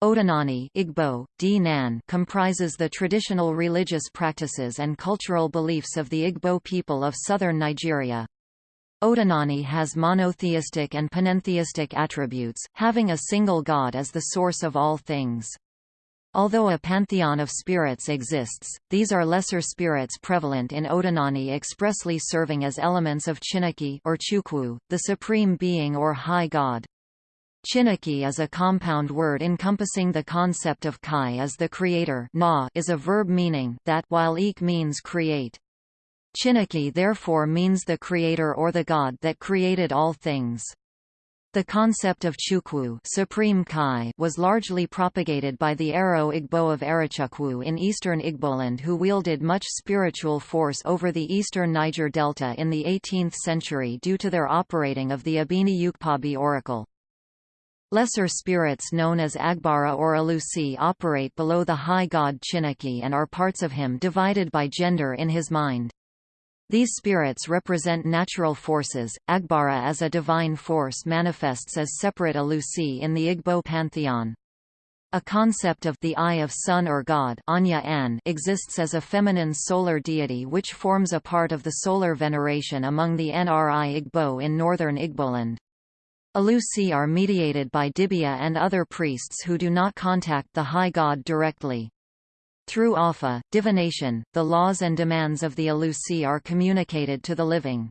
Odinani Igbo, D comprises the traditional religious practices and cultural beliefs of the Igbo people of southern Nigeria. Odinani has monotheistic and panentheistic attributes, having a single god as the source of all things. Although a pantheon of spirits exists, these are lesser spirits prevalent in Odinani expressly serving as elements of Chineke or Chukwu, the supreme being or high god. Chineke is a compound word encompassing the concept of Kai as the creator na is a verb meaning that while ik means create. Chineke therefore means the creator or the god that created all things. The concept of Chukwu supreme Kai was largely propagated by the Aro Igbo of Arochukwu in eastern Igboland who wielded much spiritual force over the eastern Niger Delta in the 18th century due to their operating of the Ibini Ukpabi oracle. Lesser spirits known as Agbara or Alusi operate below the high god Chineke and are parts of him divided by gender in his mind. These spirits represent natural forces. Agbara as a divine force manifests as separate Alusi in the Igbo pantheon. A concept of the eye of sun or god Anyanwu exists as a feminine solar deity which forms a part of the solar veneration among the Nri Igbo in northern Igboland. Alusi are mediated by Dibia and other priests who do not contact the high god directly. Through Afa, divination, the laws and demands of the Alusi are communicated to the living.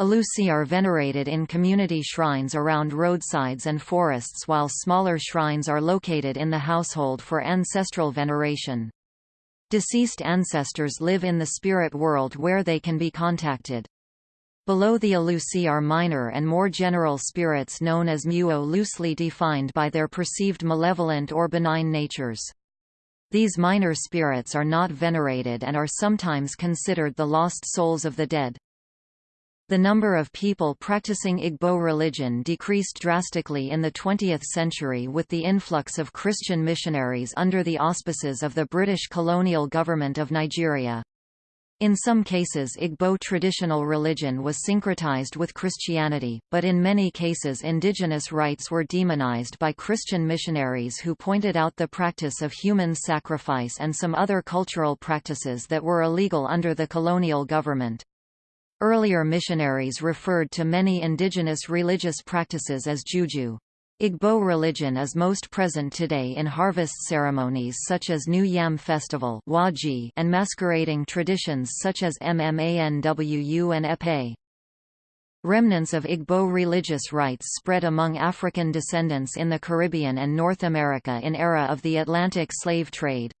Alusi are venerated in community shrines around roadsides and forests while smaller shrines are located in the household for ancestral veneration. Deceased ancestors live in the spirit world where they can be contacted. Below the Alusi are minor and more general spirits known as muo loosely defined by their perceived malevolent or benign natures. These minor spirits are not venerated and are sometimes considered the lost souls of the dead. The number of people practicing Igbo religion decreased drastically in the 20th century with the influx of Christian missionaries under the auspices of the British colonial government of Nigeria. In some cases Igbo traditional religion was syncretized with Christianity, but in many cases indigenous rites were demonized by Christian missionaries who pointed out the practice of human sacrifice and some other cultural practices that were illegal under the colonial government. Earlier missionaries referred to many indigenous religious practices as juju. Igbo religion is most present today in harvest ceremonies such as New Yam Festival and masquerading traditions such as Mmanwu and Ekpe. Remnants of Igbo religious rites spread among African descendants in the Caribbean and North America in era of the Atlantic slave trade.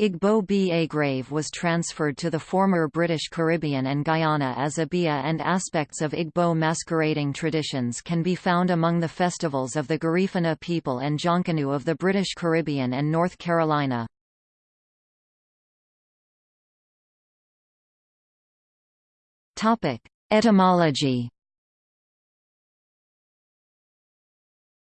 Igbo Ba grave was transferred to the former British Caribbean and Guyana as Abia and aspects of Igbo masquerading traditions can be found among the festivals of the Garifuna people and Jonkanu of the British Caribbean and North Carolina. Etymology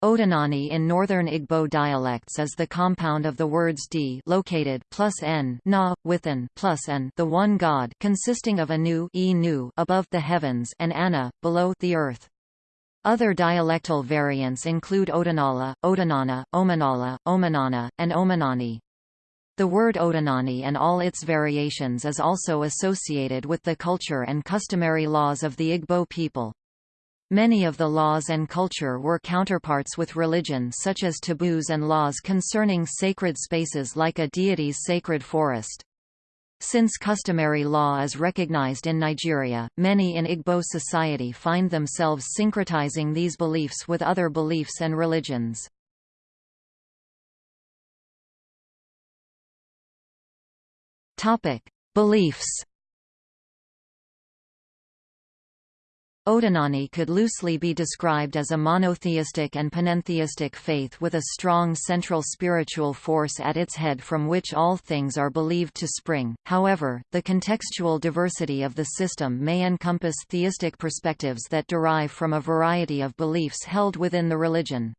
Odinani in northern Igbo dialects is the compound of the words d located plus n na, within plus n the one god consisting of anu, e nu above the heavens and ana, below the earth. Other dialectal variants include Odinala, Odinana, Omanala, Omanana, and Omanani. The word Odinani and all its variations is also associated with the culture and customary laws of the Igbo people. Many of the laws and culture were counterparts with religion such as taboos and laws concerning sacred spaces like a deity's sacred forest. Since customary law is recognized in Nigeria, many in Igbo society find themselves syncretizing these beliefs with other beliefs and religions. Beliefs Odinani could loosely be described as a monotheistic and panentheistic faith with a strong central spiritual force at its head from which all things are believed to spring. However, the contextual diversity of the system may encompass theistic perspectives that derive from a variety of beliefs held within the religion.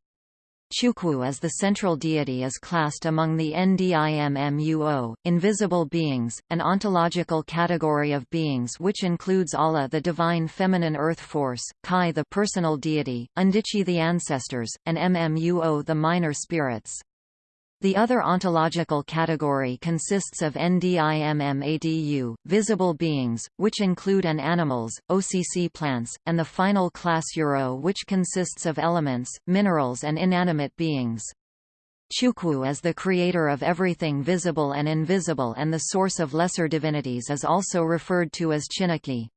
Chukwu as the central deity is classed among the Ndimmuo, invisible beings, an ontological category of beings which includes Ala the divine feminine earth force, Kai the personal deity, Undichi the ancestors, and Mmuo the minor spirits. The other ontological category consists of NDIMMADU, visible beings, which include an animals, OCC plants, and the final class Euro which consists of elements, minerals and inanimate beings. Chukwu as the creator of everything visible and invisible and the source of lesser divinities is also referred to as Chineke.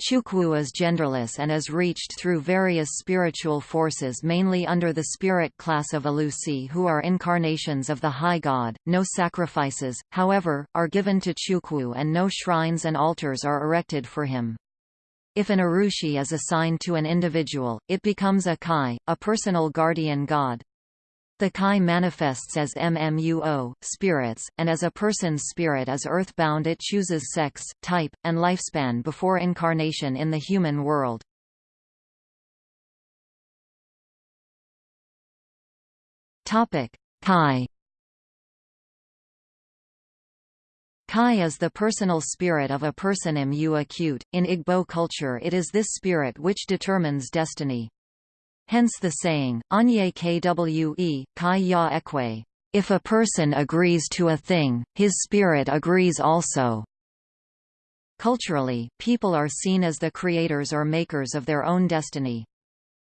Chukwu is genderless and is reached through various spiritual forces mainly under the spirit class of Alusi who are incarnations of the High God. No sacrifices, however, are given to Chukwu and no shrines and altars are erected for him. If an Arushi is assigned to an individual, it becomes a Kai, a personal guardian god. The Kai manifests as MMUO, spirits, and as a person's spirit is earthbound it chooses sex, type, and lifespan before incarnation in the human world. Kai Kai is the personal spirit of a person mu acute. In Igbo culture it is this spirit which determines destiny. Hence the saying, Anye kwe, kai ya ekwe. If a person agrees to a thing, his spirit agrees also. Culturally, people are seen as the creators or makers of their own destiny.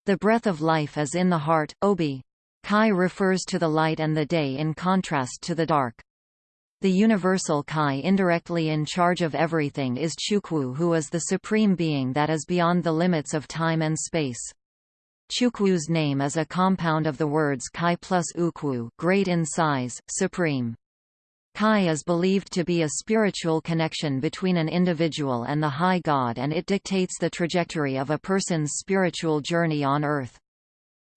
The breath of life is in the heart, obi. Kai refers to the light and the day in contrast to the dark. The universal Kai indirectly in charge of everything is Chukwu who is the supreme being that is beyond the limits of time and space. Chukwu's name is a compound of the words Kai plus Ukwu great in size, supreme. Kai is believed to be a spiritual connection between an individual and the high God and it dictates the trajectory of a person's spiritual journey on earth.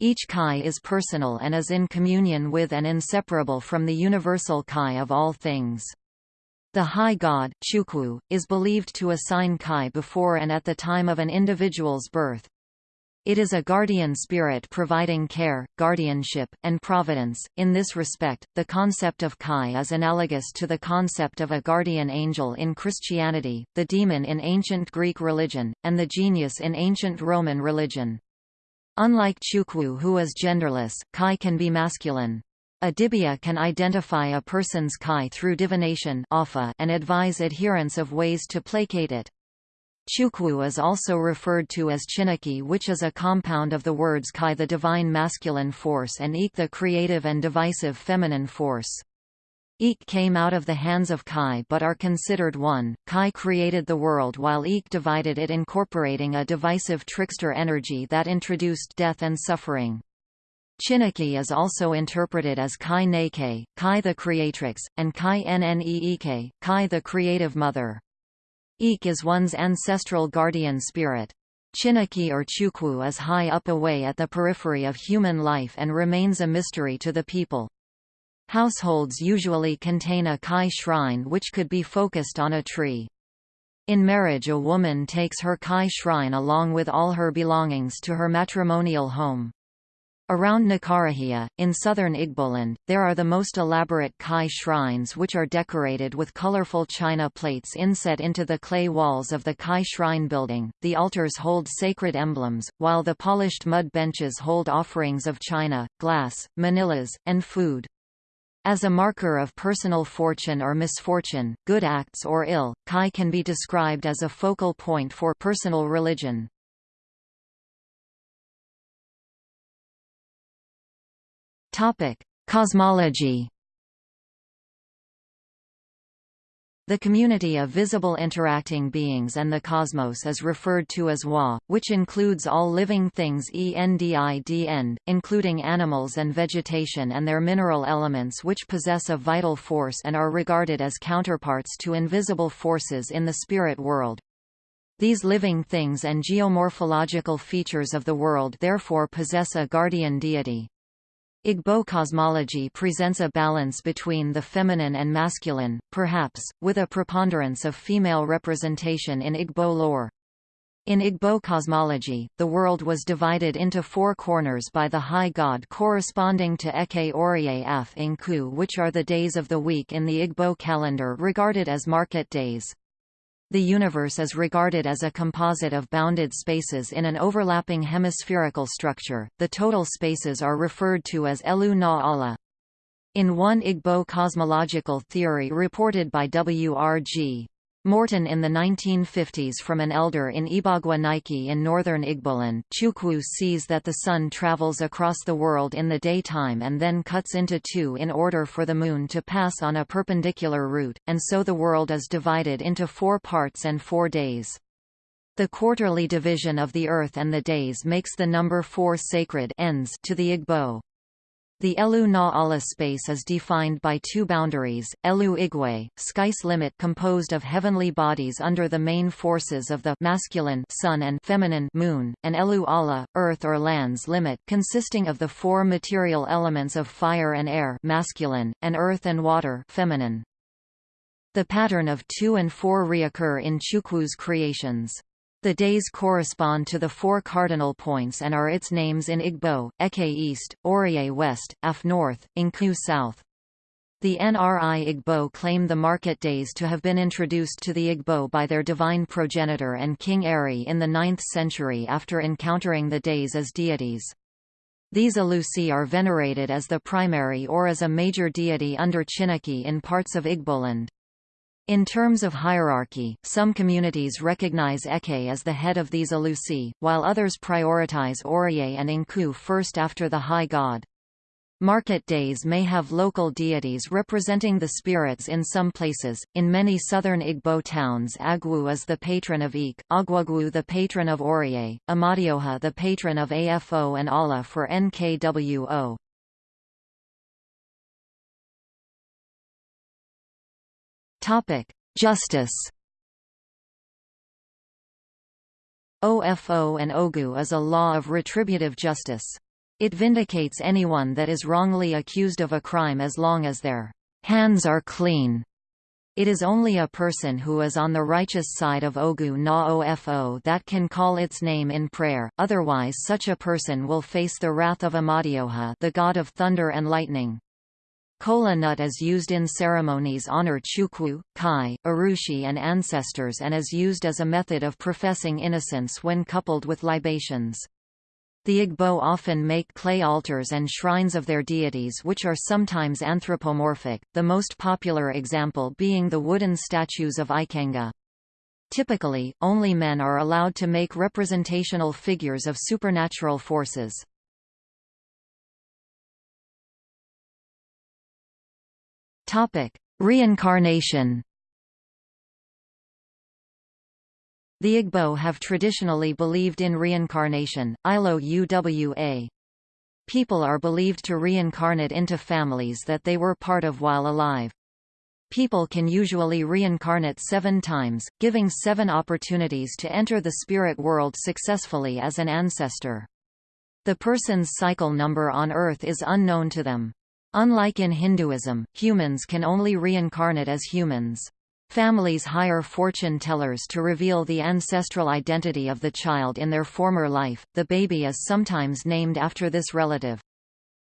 Each Kai is personal and is in communion with and inseparable from the universal Kai of all things. The high god, Chukwu, is believed to assign Kai before and at the time of an individual's birth. It is a guardian spirit providing care, guardianship, and providence. In this respect, the concept of Kai is analogous to the concept of a guardian angel in Christianity, the demon in ancient Greek religion, and the genius in ancient Roman religion. Unlike Chukwu who is genderless, Kai can be masculine. A dibia can identify a person's Kai through divination and advise adherents of ways to placate it. Chukwu is also referred to as Chineke which is a compound of the words Kai the divine masculine force and Ik the creative and divisive feminine force. Ik came out of the hands of Kai but are considered one. Kai created the world while Ik divided it incorporating a divisive trickster energy that introduced death and suffering. Chineke is also interpreted as Kai Neke, Kai the creatrix, and Kai Nneek, Kai the creative mother. Ik is one's ancestral guardian spirit. Chineke or Chukwu is high up away at the periphery of human life and remains a mystery to the people. Households usually contain a Kai shrine which could be focused on a tree. In marriage a woman takes her Kai shrine along with all her belongings to her matrimonial home. Around Nkarahia, in southern Igboland, there are the most elaborate Kai shrines which are decorated with colorful china plates inset into the clay walls of the Kai shrine building. The altars hold sacred emblems, while the polished mud benches hold offerings of china, glass, manillas, and food. As a marker of personal fortune or misfortune, good acts or ill, Kai can be described as a focal point for personal religion. Topic: Cosmology. The community of visible interacting beings and the cosmos is referred to as Wa, which includes all living things endidn, including animals and vegetation and their mineral elements which possess a vital force and are regarded as counterparts to invisible forces in the spirit world. These living things and geomorphological features of the world therefore possess a guardian deity. Igbo cosmology presents a balance between the feminine and masculine, perhaps, with a preponderance of female representation in Igbo lore. In Igbo cosmology, the world was divided into four corners by the high god corresponding to Eke Orie Af Inku which are the days of the week in the Igbo calendar regarded as market days. The universe is regarded as a composite of bounded spaces in an overlapping hemispherical structure. The total spaces are referred to as Elu na Ala. In one Igbo cosmological theory reported by W.R.G. Horton in the 1950s from an elder in Ibagwa Nike in northern Igboland, Chukwu sees that the Sun travels across the world in the daytime and then cuts into two in order for the Moon to pass on a perpendicular route, and so the world is divided into four parts and four days. The quarterly division of the Earth and the days makes the number four sacred ends to the Igbo. The Elu na Ala space is defined by two boundaries, Elu Igwe, sky's limit composed of heavenly bodies under the main forces of the masculine sun and feminine moon, and Elu Ala, earth or lands limit consisting of the four material elements of fire and air masculine, and earth and water feminine. The pattern of two and four reoccur in Chukwu's creations. The days correspond to the four cardinal points and are its names in Igbo, Eke East, Orie West, Af North, Inku South. The Nri Igbo claim the market days to have been introduced to the Igbo by their divine progenitor and King Eri in the 9th century after encountering the days as deities. These Alusi are venerated as the primary or as a major deity under Chineke in parts of Igboland. In terms of hierarchy, some communities recognize Eke as the head of these Alusi, while others prioritize Orie and Nku first after the high god. Market days may have local deities representing the spirits in some places. In many southern Igbo towns, Agwu is the patron of Ik, Agwagwu the patron of Orie, Amadioha the patron of Afo and Ala for Nkwo. Topic: Justice. OFO and OGU is a law of retributive justice. It vindicates anyone that is wrongly accused of a crime as long as their hands are clean. It is only a person who is on the righteous side of Ogu na Ofo that can call its name in prayer, otherwise such a person will face the wrath of Amadioha the god of thunder and lightning. Kola nut is used in ceremonies honor Chukwu, Kai, Arushi and ancestors and is used as a method of professing innocence when coupled with libations. The Igbo often make clay altars and shrines of their deities which are sometimes anthropomorphic, the most popular example being the wooden statues of Ikenga. Typically, only men are allowed to make representational figures of supernatural forces. Topic: Reincarnation. The Igbo have traditionally believed in reincarnation, Ilo Uwa. People are believed to reincarnate into families that they were part of while alive. People can usually reincarnate seven times, giving seven opportunities to enter the spirit world successfully as an ancestor. The person's cycle number on Earth is unknown to them. Unlike in Hinduism, humans can only reincarnate as humans. Families hire fortune tellers to reveal the ancestral identity of the child in their former life. The baby is sometimes named after this relative.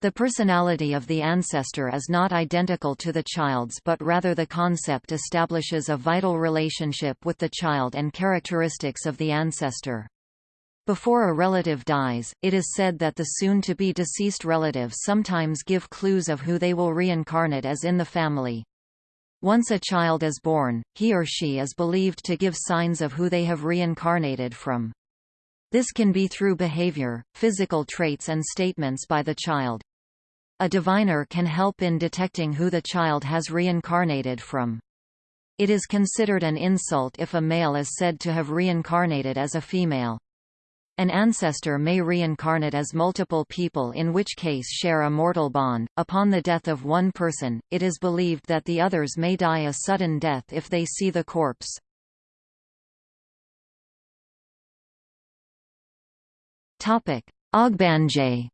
The personality of the ancestor is not identical to the child's but rather the concept establishes a vital relationship with the child and characteristics of the ancestor. Before a relative dies, it is said that the soon-to-be deceased relative sometimes give clues of who they will reincarnate as in the family. Once a child is born, he or she is believed to give signs of who they have reincarnated from. This can be through behavior, physical traits and statements by the child. A diviner can help in detecting who the child has reincarnated from. It is considered an insult if a male is said to have reincarnated as a female. An ancestor may reincarnate as multiple people in which case share a mortal bond. Upon the death of one person, it is believed that the others may die a sudden death if they see the corpse. Topic: Ogbanje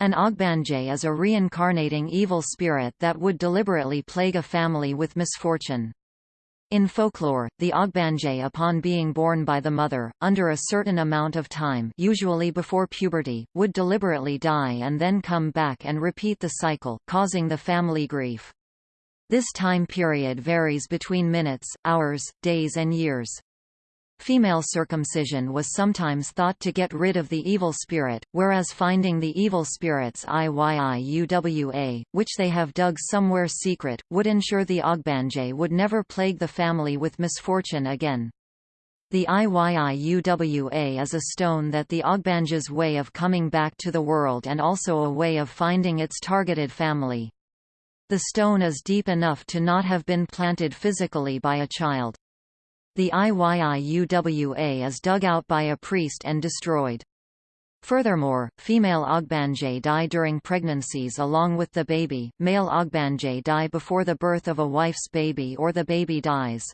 An Ogbanje is a reincarnating evil spirit that would deliberately plague a family with misfortune. In folklore, the Ogbanje upon being born by the mother, under a certain amount of time usually before puberty, would deliberately die and then come back and repeat the cycle, causing the family grief. This time period varies between minutes, hours, days and years. Female circumcision was sometimes thought to get rid of the evil spirit, whereas finding the evil spirit's IYIUWA, which they have dug somewhere secret, would ensure the Ogbanje would never plague the family with misfortune again. The Iyiuwa is a stone that the Ogbanje's way of coming back to the world and also a way of finding its targeted family. The stone is deep enough to not have been planted physically by a child. The Iyiuwa is dug out by a priest and destroyed. Furthermore, female Ogbanje die during pregnancies along with the baby, male Ogbanje die before the birth of a wife's baby or the baby dies.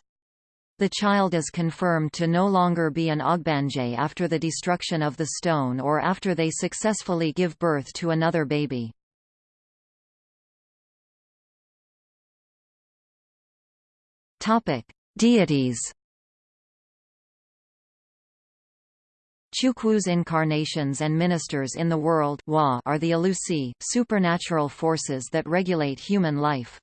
The child is confirmed to no longer be an Ogbanje after the destruction of the stone or after they successfully give birth to another baby. Deities Chukwu's incarnations and ministers in the world are the Alusi, supernatural forces that regulate human life.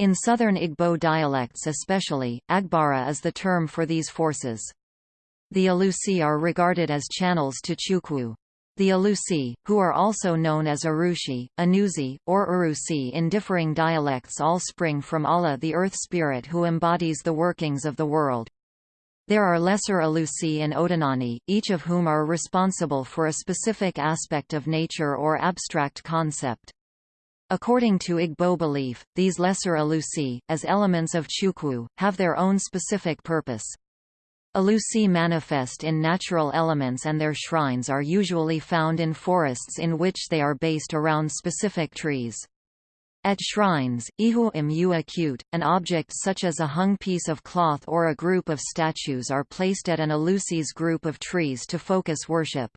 In southern Igbo dialects especially, Agbara is the term for these forces. The Alusi are regarded as channels to Chukwu. The Alusi, who are also known as Arushi, Anuzi, or Urusi in differing dialects all spring from Ala the earth spirit who embodies the workings of the world. There are lesser Alusi and Odinani, each of whom are responsible for a specific aspect of nature or abstract concept. According to Igbo belief, these lesser Alusi, as elements of Chukwu, have their own specific purpose. Alusi manifest in natural elements and their shrines are usually found in forests in which they are based around specific trees. At shrines, ihu imu acute, an object such as a hung piece of cloth or a group of statues are placed at an Alusi's group of trees to focus worship.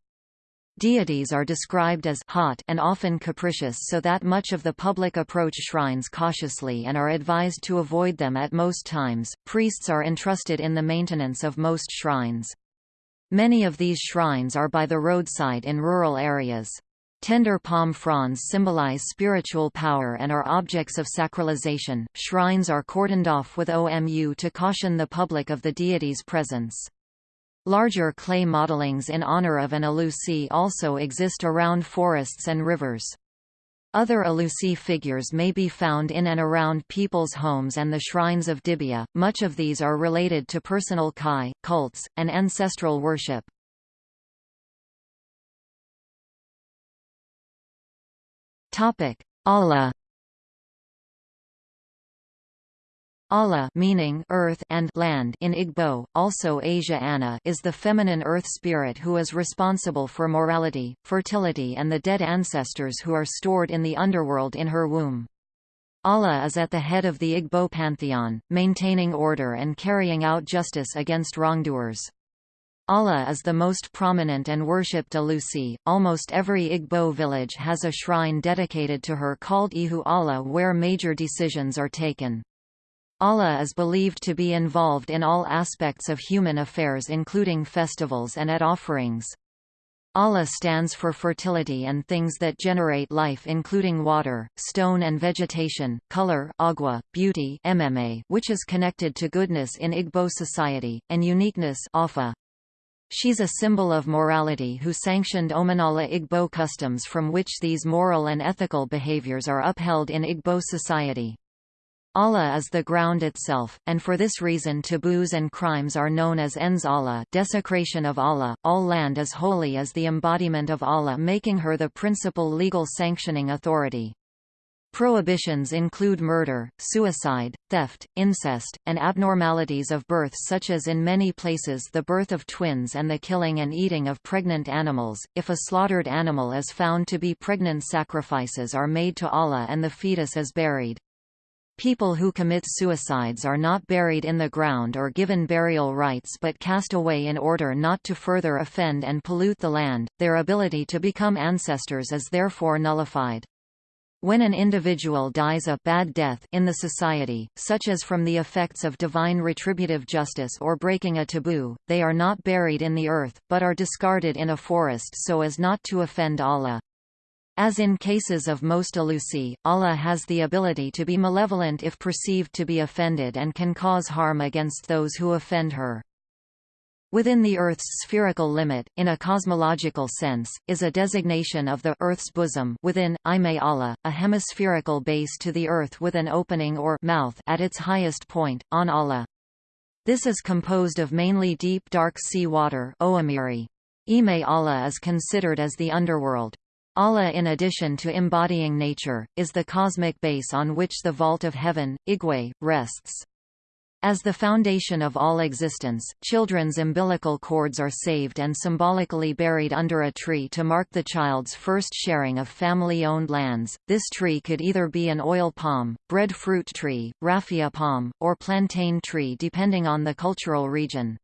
Deities are described as hot and often capricious so that much of the public approach shrines cautiously and are advised to avoid them at most times. Priests are entrusted in the maintenance of most shrines. Many of these shrines are by the roadside in rural areas. Tender palm fronds symbolize spiritual power and are objects of sacralization. Shrines are cordoned off with OMU to caution the public of the deity's presence. Larger clay modelings in honor of an Alusi also exist around forests and rivers. Other Alusi figures may be found in and around people's homes and the shrines of Dibia. Much of these are related to personal kai, cults, and ancestral worship. Topic: Ala. Ala meaning earth and land in Igbo, also Asia Anna is the feminine earth spirit who is responsible for morality, fertility and the dead ancestors who are stored in the underworld in her womb. Ala is at the head of the Igbo pantheon, maintaining order and carrying out justice against wrongdoers. Ala is the most prominent and worshipped Alusi. Almost every Igbo village has a shrine dedicated to her called Ihu Ala where major decisions are taken. Ala is believed to be involved in all aspects of human affairs including festivals and at offerings. Ala stands for fertility and things that generate life including water, stone and vegetation, color agua, beauty MMA, which is connected to goodness in Igbo society, and uniqueness afa. She's a symbol of morality who sanctioned Omanala Igbo customs from which these moral and ethical behaviors are upheld in Igbo society. Ala is the ground itself, and for this reason taboos and crimes are known as ens Ala desecration of Ala. All land is holy as the embodiment of Ala making her the principal legal sanctioning authority. Prohibitions include murder, suicide, theft, incest, and abnormalities of birth such as in many places the birth of twins and the killing and eating of pregnant animals. If a slaughtered animal is found to be pregnant sacrifices are made to Ala and the fetus is buried. People who commit suicides are not buried in the ground or given burial rites but cast away in order not to further offend and pollute the land, their ability to become ancestors is therefore nullified. When an individual dies a bad death in the society, such as from the effects of divine retributive justice or breaking a taboo, they are not buried in the earth, but are discarded in a forest so as not to offend Ala. As in cases of most Alusi, Ala has the ability to be malevolent if perceived to be offended and can cause harm against those who offend her. Within the Earth's spherical limit, in a cosmological sense, is a designation of the Earth's bosom within, Ime Ala, a hemispherical base to the Earth with an opening or mouth at its highest point, on Ala. This is composed of mainly deep dark sea water Oamiri. Ime Ala is considered as the underworld. Ala in addition to embodying nature, is the cosmic base on which the vault of heaven, Igwe, rests. As the foundation of all existence, children's umbilical cords are saved and symbolically buried under a tree to mark the child's first sharing of family-owned lands. This tree could either be an oil palm, breadfruit tree, raffia palm, or plantain tree depending on the cultural region.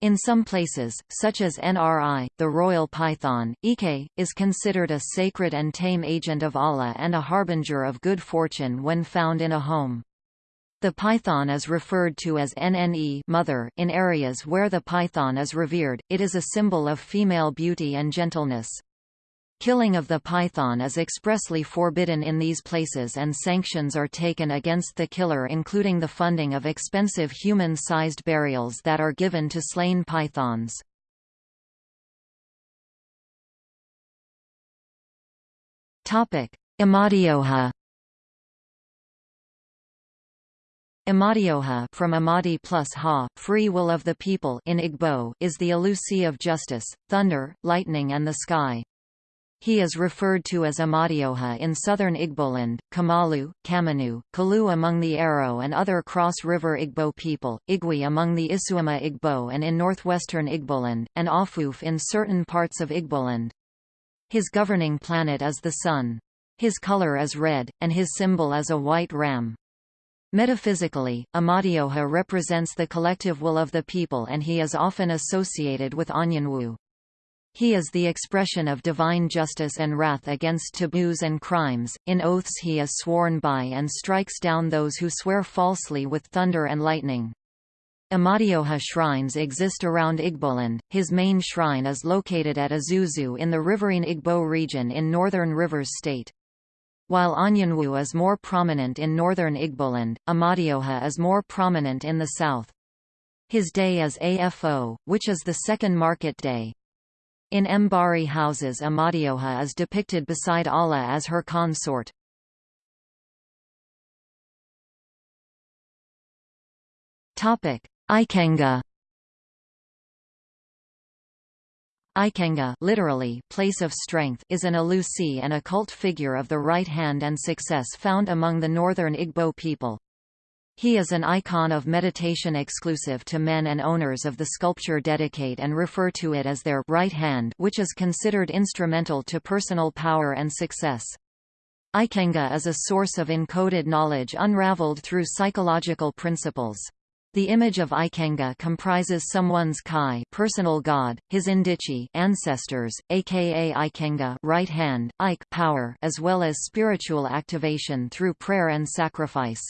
In some places, such as Nri, the royal python, Ike, is considered a sacred and tame agent of Ala and a harbinger of good fortune when found in a home. The python is referred to as nne mother in areas where the python is revered, it is a symbol of female beauty and gentleness. Killing of the python is expressly forbidden in these places and sanctions are taken against the killer including the funding of expensive human-sized burials that are given to slain pythons. Amadioha Amadioha from Amadi plus Ha, free will of the people in Igbo is the Alusi of justice, thunder, lightning and the sky. He is referred to as Amadioha in southern Igboland, Kamalu, Kamanu, Kalu among the Aro and other cross-river Igbo people, Igwi among the Isuama Igbo and in northwestern Igboland, and Afuf in certain parts of Igboland. His governing planet is the Sun. His color is red, and his symbol is a white ram. Metaphysically, Amadioha represents the collective will of the people and he is often associated with Anyanwu. He is the expression of divine justice and wrath against taboos and crimes, in oaths he is sworn by and strikes down those who swear falsely with thunder and lightning. Amadioha shrines exist around Igboland, his main shrine is located at Azuzu in the riverine Igbo region in northern Rivers State. While Anyanwu is more prominent in northern Igboland, Amadioha is more prominent in the south. His day is AFO, which is the second market day. In Mbari houses Amadioha is depicted beside Ala as her consort. Ikenga Ikenga literally, place of strength is an Alusi and a cult figure of the right hand and success found among the northern Igbo people. He is an icon of meditation exclusive to men and owners of the sculpture dedicate and refer to it as their right hand which is considered instrumental to personal power and success. Ikenga is a source of encoded knowledge unraveled through psychological principles. The image of Ikenga comprises someone's kai personal god, his indichi ancestors, aka Ikenga right hand, Ike power as well as spiritual activation through prayer and sacrifice.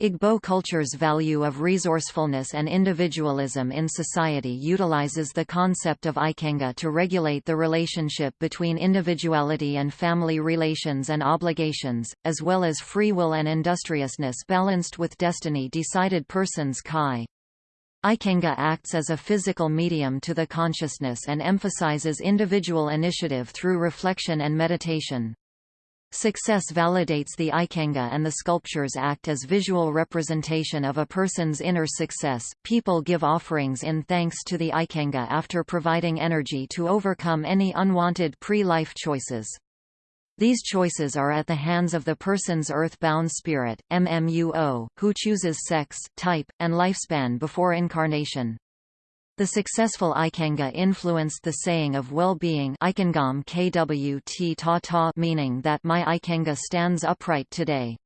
Igbo culture's value of resourcefulness and individualism in society utilizes the concept of ikenga to regulate the relationship between individuality and family relations and obligations, as well as free will and industriousness balanced with destiny-decided persons kai. Ikenga acts as a physical medium to the consciousness and emphasizes individual initiative through reflection and meditation. Success validates the ikenga and the sculptures act as visual representation of a person's inner success. People give offerings in thanks to the ikenga after providing energy to overcome any unwanted pre-life choices. These choices are at the hands of the person's earth-bound spirit, MMUO, who chooses sex, type, and lifespan before incarnation. The successful Ikenga influenced the saying of well-being meaning that my Ikenga stands upright today.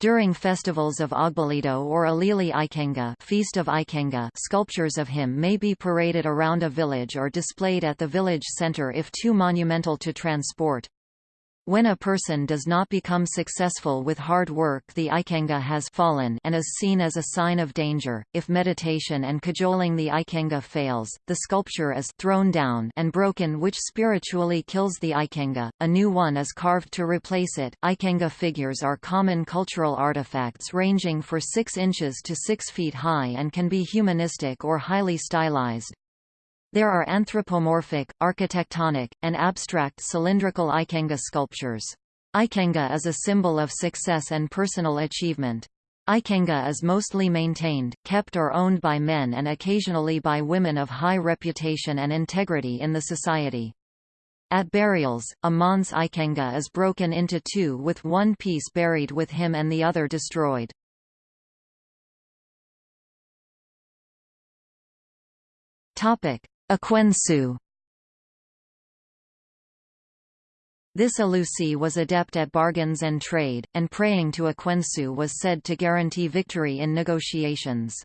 During festivals of Ogbalito or Alili Ikenga, Feast of Ikenga sculptures of him may be paraded around a village or displayed at the village center if too monumental to transport. When a person does not become successful with hard work the ikenga has fallen and is seen as a sign of danger. If meditation and cajoling the ikenga fails, the sculpture is thrown down and broken which spiritually kills the ikenga. A new one is carved to replace it. Ikenga figures are common cultural artifacts ranging for 6 inches to 6 feet high and can be humanistic or highly stylized. There are anthropomorphic, architectonic, and abstract cylindrical ikenga sculptures. Ikenga is a symbol of success and personal achievement. Ikenga is mostly maintained, kept or owned by men and occasionally by women of high reputation and integrity in the society. At burials, a man's ikenga is broken into two with one piece buried with him and the other destroyed. Topic: Akwensu This Alusi was adept at bargains and trade, and praying to Akwensu was said to guarantee victory in negotiations.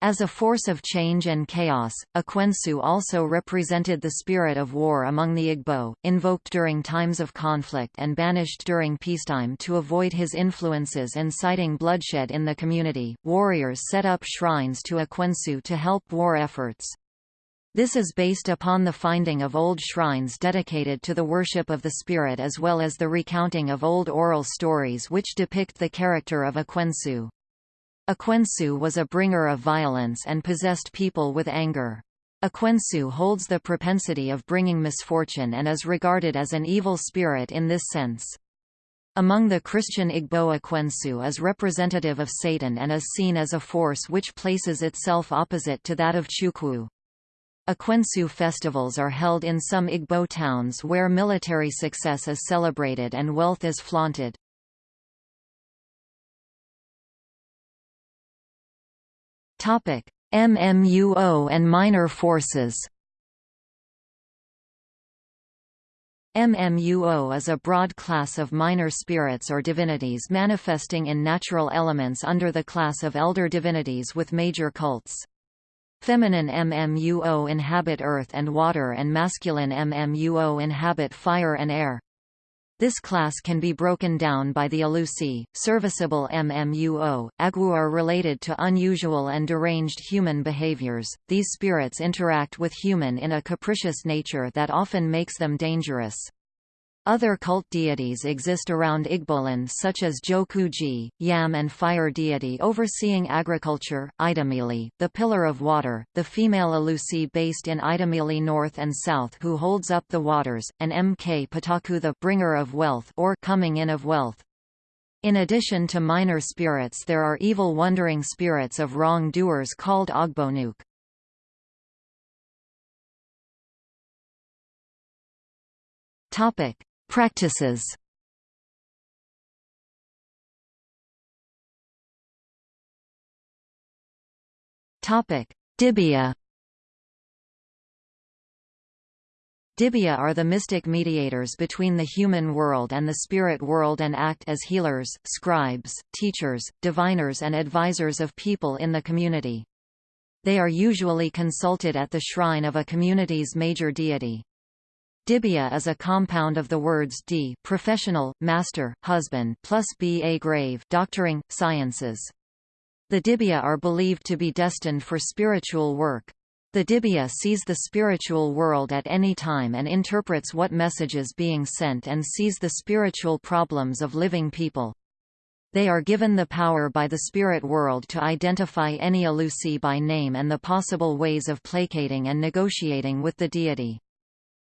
As a force of change and chaos, Akwensu also represented the spirit of war among the Igbo, invoked during times of conflict and banished during peacetime to avoid his influences inciting bloodshed in the community. Warriors set up shrines to Akwensu to help war efforts. This is based upon the finding of old shrines dedicated to the worship of the spirit as well as the recounting of old oral stories which depict the character of Akwensu. Akwensu was a bringer of violence and possessed people with anger. Akwensu holds the propensity of bringing misfortune and is regarded as an evil spirit in this sense. Among the Christian Igbo Akwensu is representative of Satan and is seen as a force which places itself opposite to that of Chukwu. Akwensu festivals are held in some Igbo towns where military success is celebrated and wealth is flaunted. MMUO and minor forces MMUO is a broad class of minor spirits or divinities manifesting in natural elements under the class of elder divinities with major cults. Feminine MMUO inhabit earth and water and masculine MMUO inhabit fire and air. This class can be broken down by the Alusi, serviceable MMUO. Agu are related to unusual and deranged human behaviors. These spirits interact with human in a capricious nature that often makes them dangerous. Other cult deities exist around Igboland such as Jokuji, Yam and Fire deity overseeing agriculture, Idemili, the Pillar of Water, the female Alusi based in Idemili North and South who holds up the waters, and Mk Pataku the bringer of wealth or coming in of wealth. In addition to minor spirits there are evil wandering spirits of wrong-doers called Ogbonuk. Topic Practices Dibia Dibia are the mystic mediators between the human world and the spirit world and act as healers, scribes, teachers, diviners and advisors of people in the community. They are usually consulted at the shrine of a community's major deity. Dibia is a compound of the words d professional, master, husband plus ba grave doctoring, sciences. The Dibia are believed to be destined for spiritual work. The Dibia sees the spiritual world at any time and interprets what messages being sent and sees the spiritual problems of living people. They are given the power by the spirit world to identify any Alusi by name and the possible ways of placating and negotiating with the deity.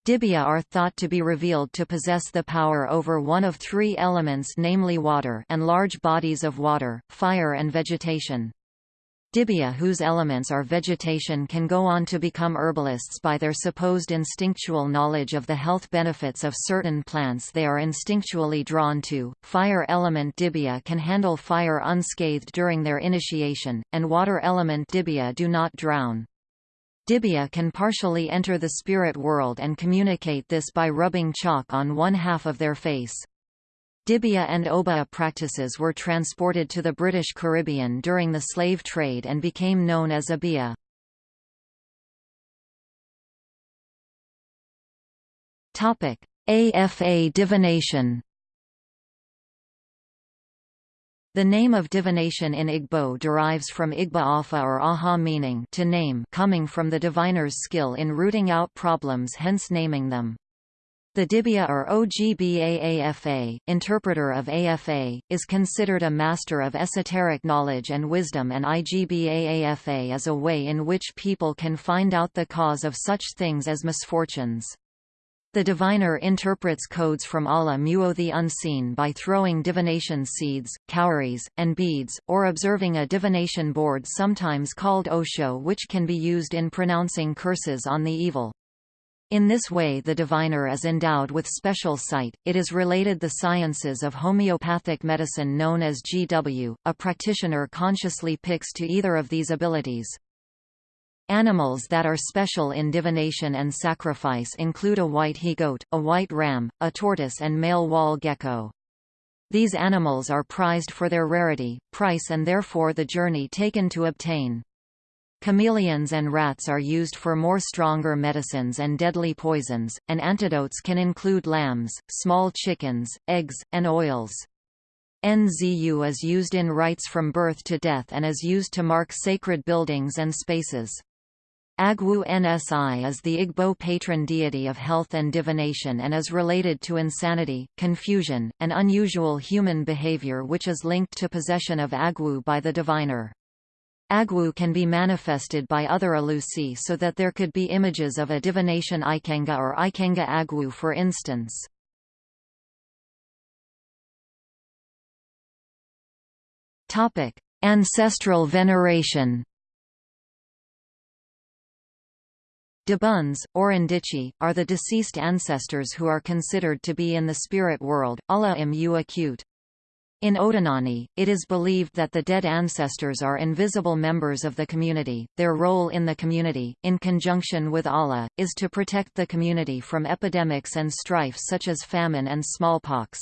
Dibia are thought to be revealed to possess the power over one of three elements namely water and large bodies of water, fire and vegetation. Dibia whose elements are vegetation can go on to become herbalists by their supposed instinctual knowledge of the health benefits of certain plants they are instinctually drawn to. Fire element Dibia can handle fire unscathed during their initiation, and water element Dibia do not drown. Dibia can partially enter the spirit world and communicate this by rubbing chalk on one half of their face. Dibia and Oba practices were transported to the British Caribbean during the slave trade and became known as Abia. AFA divination The name of divination in Igbo derives from Igba Afa or Aha meaning to name coming from the diviner's skill in rooting out problems hence naming them. The Dibia or Ogbaafa, interpreter of AFA, is considered a master of esoteric knowledge and wisdom and Igbaafa is a way in which people can find out the cause of such things as misfortunes. The diviner interprets codes from Ala Muo the Unseen by throwing divination seeds, cowries, and beads, or observing a divination board sometimes called Osho which can be used in pronouncing curses on the evil. In this way the diviner is endowed with special sight. It is related the sciences of homeopathic medicine known as GW. A practitioner consciously picks to either of these abilities. Animals that are special in divination and sacrifice include a white he-goat, a white ram, a tortoise and male wall gecko. These animals are prized for their rarity, price and therefore the journey taken to obtain. Chameleons and rats are used for more stronger medicines and deadly poisons, and antidotes can include lambs, small chickens, eggs, and oils. NZU is used in rites from birth to death and is used to mark sacred buildings and spaces. Agwu Nsi is the Igbo patron deity of health and divination and is related to insanity, confusion, and unusual human behavior which is linked to possession of Agwu by the diviner. Agwu can be manifested by other alusi so that there could be images of a divination Ikenga or Ikenga Agwu for instance. Ancestral veneration Debuns, or Ndichi, are the deceased ancestors who are considered to be in the spirit world, Ala mu acute. In Odinani, it is believed that the dead ancestors are invisible members of the community. Their role in the community, in conjunction with Ala, is to protect the community from epidemics and strife such as famine and smallpox.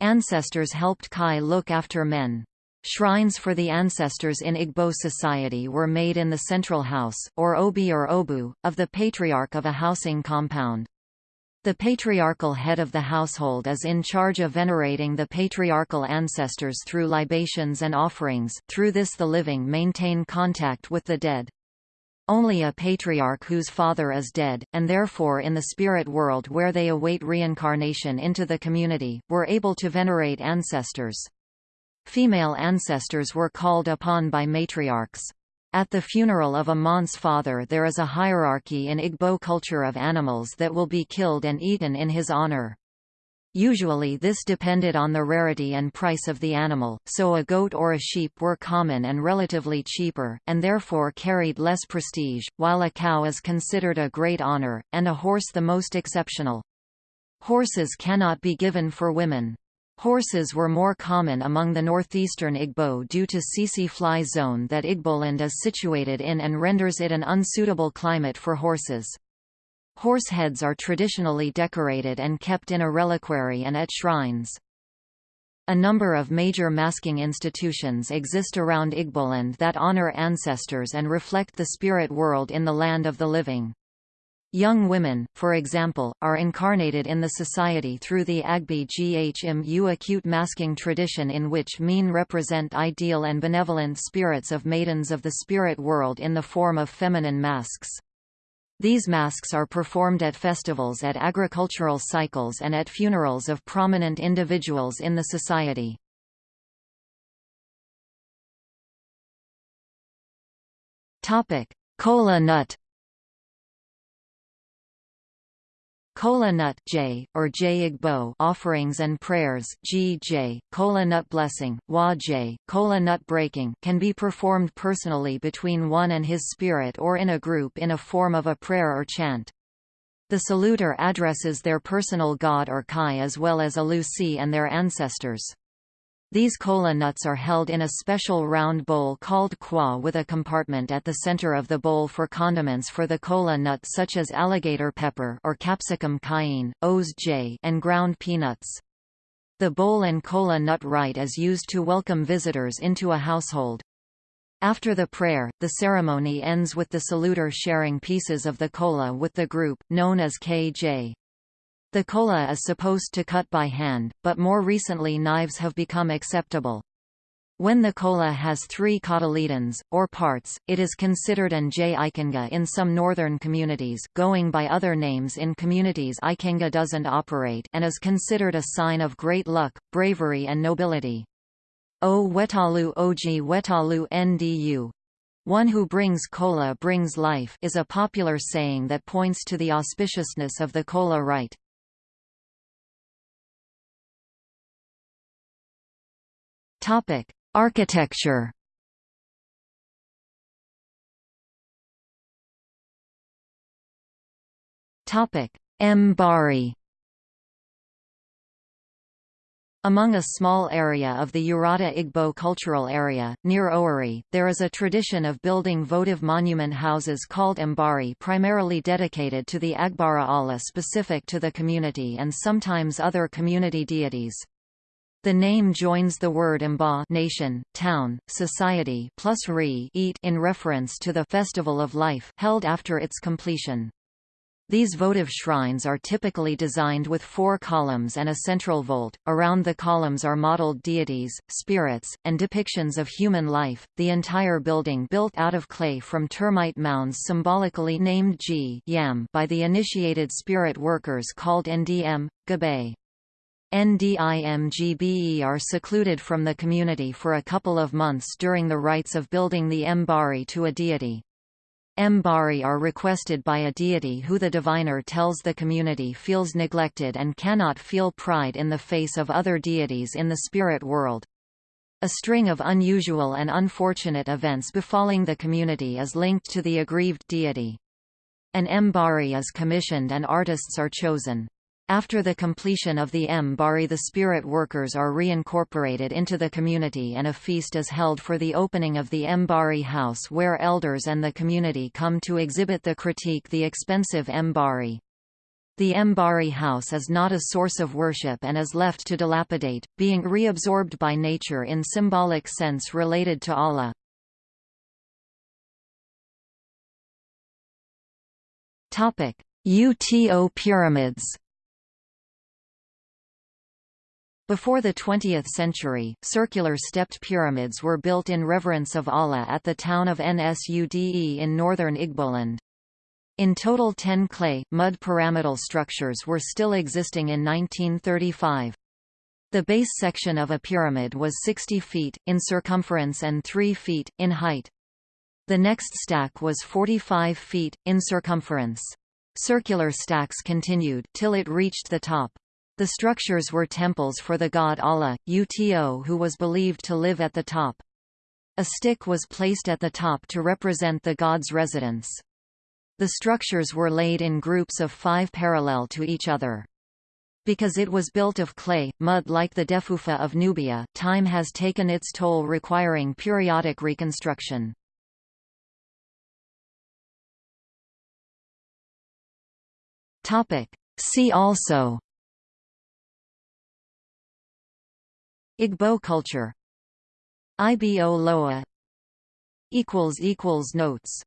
Ancestors helped Kai look after men. Shrines for the ancestors in Igbo society were made in the central house, or obi or obu, of the patriarch of a housing compound. The patriarchal head of the household is in charge of venerating the patriarchal ancestors through libations and offerings, through this the living maintain contact with the dead. Only a patriarch whose father is dead, and therefore in the spirit world where they await reincarnation into the community, were able to venerate ancestors. Female ancestors were called upon by matriarchs. At the funeral of a man's father there is a hierarchy in Igbo culture of animals that will be killed and eaten in his honor. Usually this depended on the rarity and price of the animal, so a goat or a sheep were common and relatively cheaper, and therefore carried less prestige, while a cow is considered a great honor, and a horse the most exceptional. Horses cannot be given for women. Horses were more common among the northeastern Igbo due to tsetse fly zone that Igboland is situated in and renders it an unsuitable climate for horses. Horse heads are traditionally decorated and kept in a reliquary and at shrines. A number of major masking institutions exist around Igboland that honor ancestors and reflect the spirit world in the land of the living. Young women, for example, are incarnated in the society through the Agbi Ghmu acute masking tradition in which mean represent ideal and benevolent spirits of maidens of the spirit world in the form of feminine masks. These masks are performed at festivals at agricultural cycles and at funerals of prominent individuals in the society. Kola nut Kola nut J, or J Igbo offerings and prayers GJ, Kola nut blessing, Wa J, Kola nut breaking can be performed personally between one and his spirit or in a group in a form of a prayer or chant. The saluter addresses their personal god or kai as well as Alusi and their ancestors. These kola nuts are held in a special round bowl called kwa with a compartment at the center of the bowl for condiments for the kola nut such as alligator pepper or capsicum cayenne, oz j and ground peanuts. The bowl and kola nut rite is used to welcome visitors into a household. After the prayer, the ceremony ends with the saluter sharing pieces of the kola with the group, known as KJ. The kola is supposed to cut by hand, but more recently knives have become acceptable. When the kola has three cotyledons, or parts, it is considered an j in some northern communities going by other names in communities ikenga doesn't operate and is considered a sign of great luck, bravery and nobility. O wetalu oji wetalu ndu. One who brings kola brings life is a popular saying that points to the auspiciousness of the kola rite. Topic: Architecture. Topic: Mbari. Among a small area of the Oratta Igbo cultural area, near Owerri, there is a tradition of building votive monument houses called Mbari primarily dedicated to the Agbara Ala specific to the community and sometimes other community deities. The name joins the word Mba nation, town, society plus re eat in reference to the festival of life held after its completion. These votive shrines are typically designed with four columns and a central vault. Around the columns are modeled deities, spirits, and depictions of human life. The entire building built out of clay from termite mounds symbolically named G by the initiated spirit workers called NDM, Gabe. NDIMGBE are secluded from the community for a couple of months during the rites of building the Mbari to a deity. Mbari are requested by a deity who the diviner tells the community feels neglected and cannot feel pride in the face of other deities in the spirit world. A string of unusual and unfortunate events befalling the community is linked to the aggrieved deity. An Mbari is commissioned and artists are chosen. After the completion of the Mbari the spirit workers are reincorporated into the community and a feast is held for the opening of the Mbari house where elders and the community come to exhibit the critique the expensive Mbari. The Mbari house is not a source of worship and is left to dilapidate, being reabsorbed by nature in symbolic sense related to Ala. UTO pyramids Before the 20th century, circular stepped pyramids were built in reverence of Ala at the town of Nsude in northern Igboland. In total 10 clay, mud pyramidal structures were still existing in 1935. The base section of a pyramid was 60 feet, in circumference and 3 feet, in height. The next stack was 45 feet, in circumference. Circular stacks continued till it reached the top. The structures were temples for the god Ala, Uto who was believed to live at the top. A stick was placed at the top to represent the god's residence. The structures were laid in groups of five parallel to each other. Because it was built of clay, mud like the Defufa of Nubia, time has taken its toll requiring periodic reconstruction. See also Igbo culture. Ibo Loa Notes